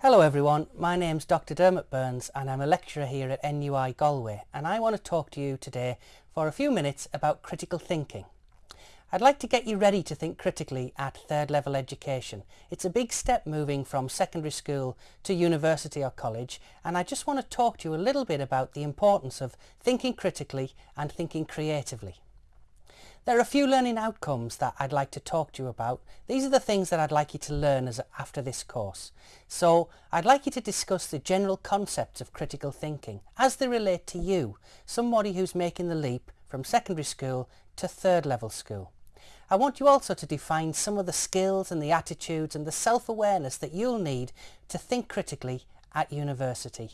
Hello everyone, my name's Dr Dermot Burns and I'm a lecturer here at NUI Galway and I want to talk to you today for a few minutes about critical thinking. I'd like to get you ready to think critically at third level education. It's a big step moving from secondary school to university or college and I just want to talk to you a little bit about the importance of thinking critically and thinking creatively. There are a few learning outcomes that I'd like to talk to you about. These are the things that I'd like you to learn as, after this course. So I'd like you to discuss the general concepts of critical thinking as they relate to you, somebody who's making the leap from secondary school to third level school. I want you also to define some of the skills and the attitudes and the self-awareness that you'll need to think critically at university.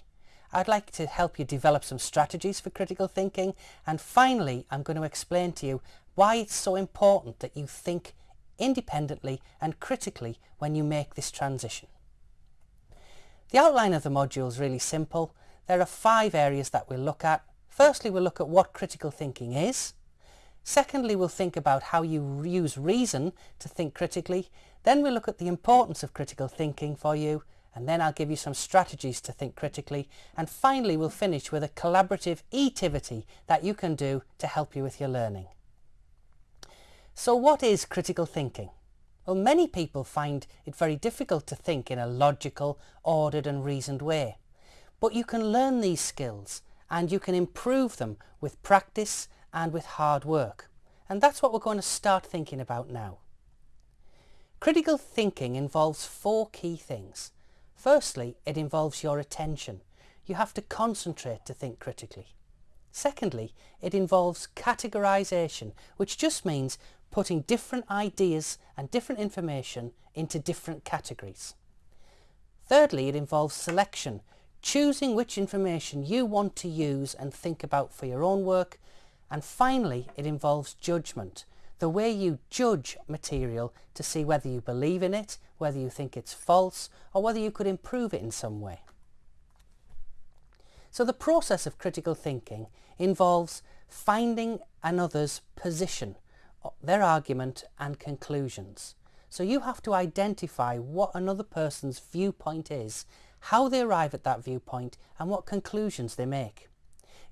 I'd like to help you develop some strategies for critical thinking and finally I'm going to explain to you why it's so important that you think independently and critically when you make this transition. The outline of the module is really simple. There are five areas that we'll look at. Firstly, we'll look at what critical thinking is. Secondly, we'll think about how you use reason to think critically. Then we'll look at the importance of critical thinking for you and then I'll give you some strategies to think critically and finally we'll finish with a collaborative e-tivity that you can do to help you with your learning. So what is critical thinking? Well, many people find it very difficult to think in a logical, ordered and reasoned way. But you can learn these skills and you can improve them with practice and with hard work. And that's what we're going to start thinking about now. Critical thinking involves four key things. Firstly, it involves your attention. You have to concentrate to think critically. Secondly, it involves categorization, which just means putting different ideas and different information into different categories. Thirdly, it involves selection, choosing which information you want to use and think about for your own work. And finally, it involves judgment, the way you judge material to see whether you believe in it, whether you think it's false, or whether you could improve it in some way. So the process of critical thinking involves finding another's position their argument and conclusions. So you have to identify what another person's viewpoint is, how they arrive at that viewpoint and what conclusions they make.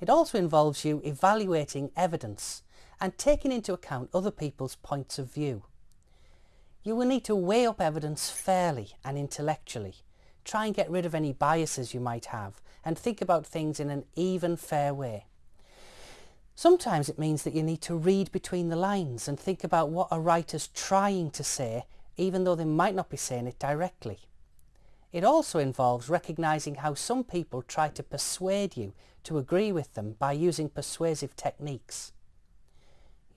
It also involves you evaluating evidence and taking into account other people's points of view. You will need to weigh up evidence fairly and intellectually. Try and get rid of any biases you might have and think about things in an even fair way. Sometimes it means that you need to read between the lines and think about what a writer's trying to say even though they might not be saying it directly. It also involves recognising how some people try to persuade you to agree with them by using persuasive techniques.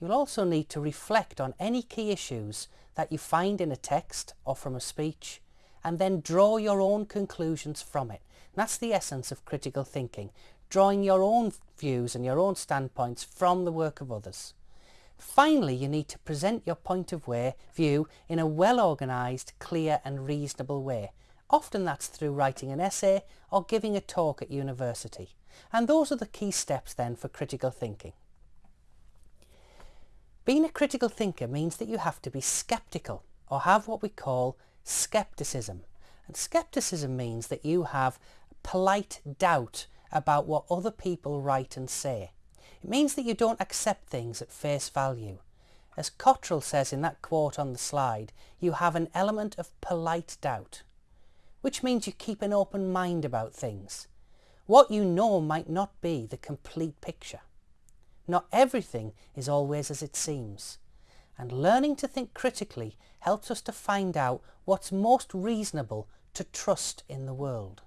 You'll also need to reflect on any key issues that you find in a text or from a speech and then draw your own conclusions from it. That's the essence of critical thinking, drawing your own views and your own standpoints from the work of others. Finally, you need to present your point of way, view in a well-organised, clear and reasonable way. Often that's through writing an essay or giving a talk at university. And those are the key steps then for critical thinking. Being a critical thinker means that you have to be sceptical or have what we call skepticism. And skepticism means that you have polite doubt about what other people write and say. It means that you don't accept things at face value. As Cottrell says in that quote on the slide, you have an element of polite doubt, which means you keep an open mind about things. What you know might not be the complete picture. Not everything is always as it seems. And learning to think critically helps us to find out what's most reasonable to trust in the world.